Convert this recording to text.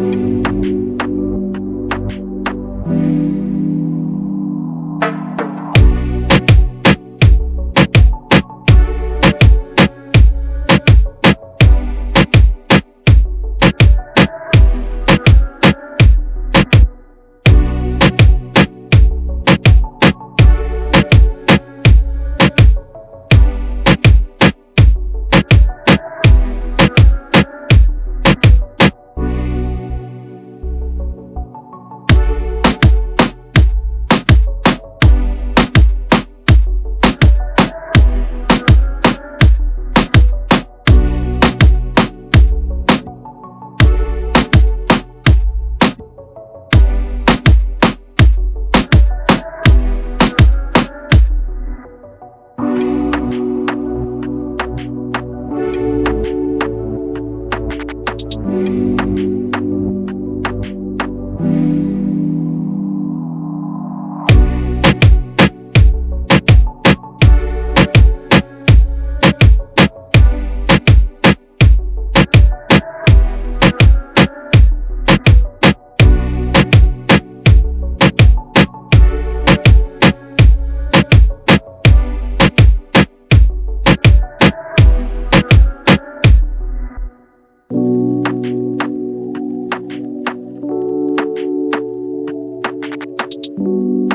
you. 拜。